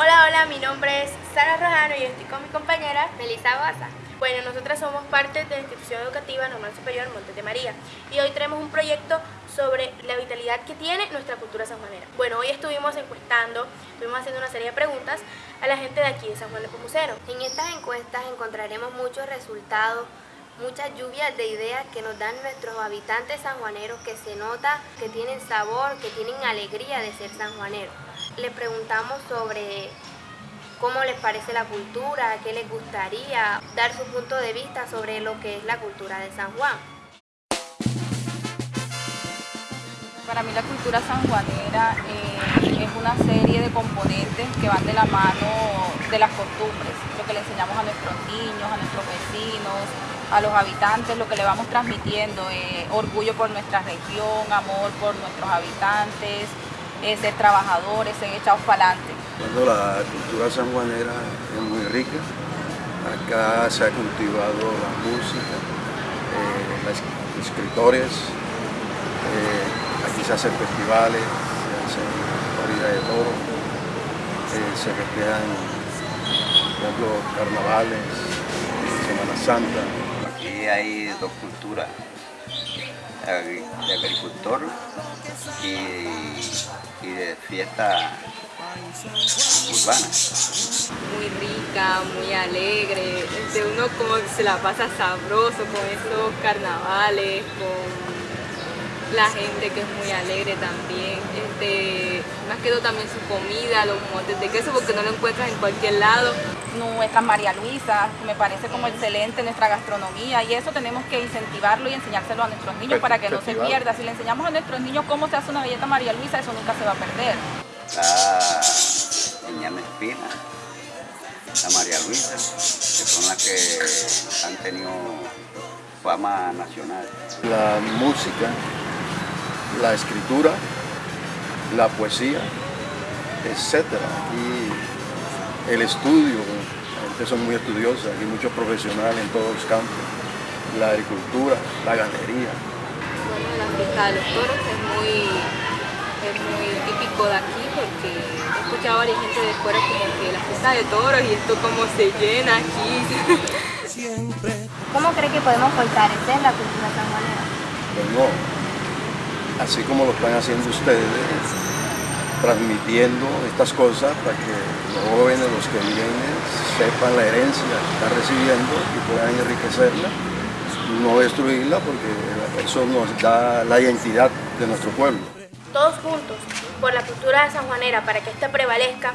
Hola, hola, mi nombre es Sara Rojano y estoy con mi compañera Melissa Baza. Bueno, nosotras somos parte de la institución educativa normal superior Montes de María y hoy tenemos un proyecto sobre la vitalidad que tiene nuestra cultura sanjuanera. Bueno, hoy estuvimos encuestando, estuvimos haciendo una serie de preguntas a la gente de aquí de San Juan de Pomuceno. En estas encuestas encontraremos muchos resultados, muchas lluvias de ideas que nos dan nuestros habitantes sanjuaneros que se nota que tienen sabor, que tienen alegría de ser sanjuaneros. Le preguntamos sobre cómo les parece la cultura, qué les gustaría, dar su punto de vista sobre lo que es la cultura de San Juan. Para mí la cultura sanjuanera eh, es una serie de componentes que van de la mano de las costumbres, lo que le enseñamos a nuestros niños, a nuestros vecinos, a los habitantes, lo que le vamos transmitiendo, eh, orgullo por nuestra región, amor por nuestros habitantes, ser trabajadores, ser echados para adelante. La cultura sanjuanera es muy rica. Acá se ha cultivado la música, eh, los escritores, eh, aquí se hacen festivales, se hacen corridas de toro, eh, se recrean, por ejemplo, carnavales, Semana Santa. Aquí hay dos culturas, de agricultor y, y de fiesta urbana. Muy rica, muy alegre, este, uno como se la pasa sabroso con esos carnavales, con la gente que es muy alegre también, este, más que todo también su comida, los motes de queso porque no lo encuentras en cualquier lado. Nuestra María Luisa, me parece como excelente nuestra gastronomía y eso tenemos que incentivarlo y enseñárselo a nuestros niños para que no se pierda. Si le enseñamos a nuestros niños cómo se hace una galleta María Luisa, eso nunca se va a perder. La Ñame Espina, la María Luisa, que son las que han tenido fama nacional. La música, la escritura, la poesía, etc. Aquí el estudio, la gente son muy estudiosa, hay muchos profesionales en todos los campos, la agricultura, la ganadería. Bueno, la fiesta de los toros es muy, es muy típico de aquí porque he escuchado a varias gente de fuera como que la fiesta de toros y esto como se llena aquí. ¿Cómo cree que podemos fortalecer la cultura sanjuanera? Bueno, así como lo están haciendo ustedes, transmitiendo estas cosas para que los jóvenes, los que vienen, sepan la herencia que están recibiendo y puedan enriquecerla, no destruirla porque eso nos da la identidad de nuestro pueblo. Todos juntos, por la cultura sanjuanera, para que ésta prevalezca,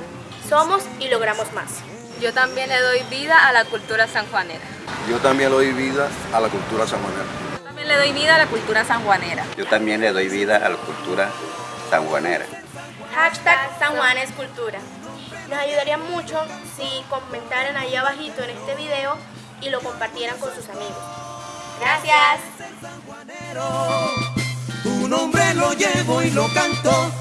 somos y logramos más. Yo también le doy vida a la cultura sanjuanera. Yo también le doy vida a la cultura sanjuanera. Le doy vida a la cultura sanjuanera. Yo también le doy vida a la cultura sanjuanera. Hashtag San Juan es Cultura. Nos ayudaría mucho si comentaran ahí abajito en este video y lo compartieran con sus amigos. Gracias. Tu nombre lo llevo y lo canto